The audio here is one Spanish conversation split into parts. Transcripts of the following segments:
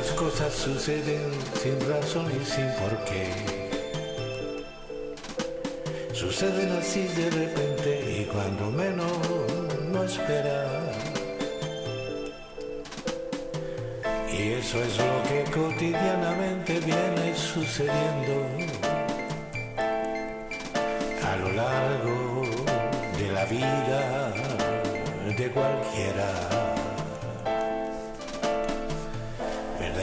Algunas cosas suceden sin razón y sin por qué. Suceden así de repente y cuando menos no esperas. Y eso es lo que cotidianamente viene sucediendo a lo largo de la vida de cualquiera.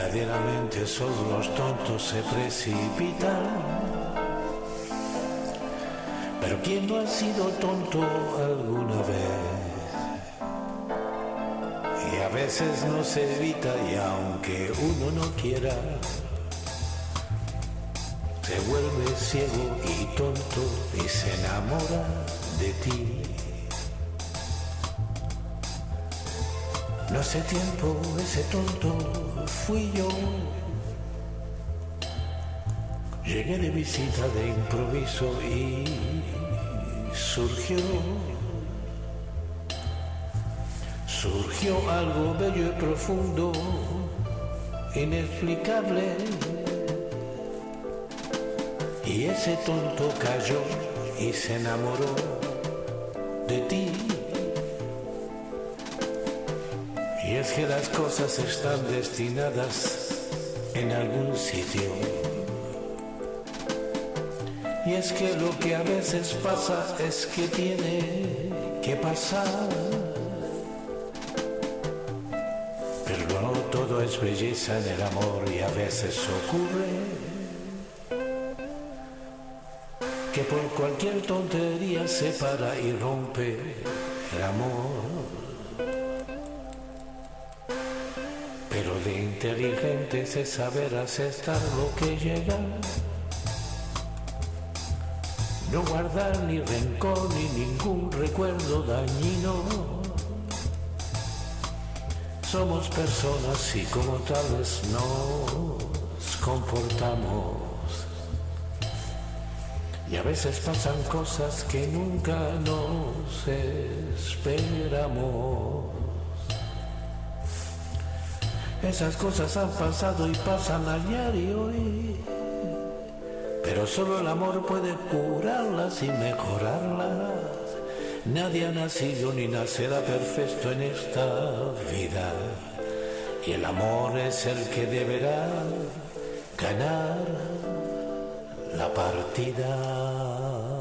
Verdaderamente solo los tontos se precipitan. Pero ¿quién no ha sido tonto alguna vez? Y a veces no se evita y aunque uno no quiera, se vuelve ciego y tonto y se enamora de ti. No hace tiempo ese tonto fui yo. Llegué de visita de improviso y surgió, surgió algo bello y profundo, inexplicable. Y ese tonto cayó y se enamoró de ti. Y es que las cosas están destinadas en algún sitio. Y es que lo que a veces pasa es que tiene que pasar. Pero no todo es belleza en el amor y a veces ocurre que por cualquier tontería se para y rompe el amor. Inteligentes es saber aceptar lo que llega. No guardar ni rencor ni ningún recuerdo dañino. Somos personas y como tales nos comportamos. Y a veces pasan cosas que nunca nos esperamos. Esas cosas han pasado y pasan ayer y hoy. Pero solo el amor puede curarlas y mejorarlas. Nadie ha nacido ni nacerá perfecto en esta vida. Y el amor es el que deberá ganar la partida.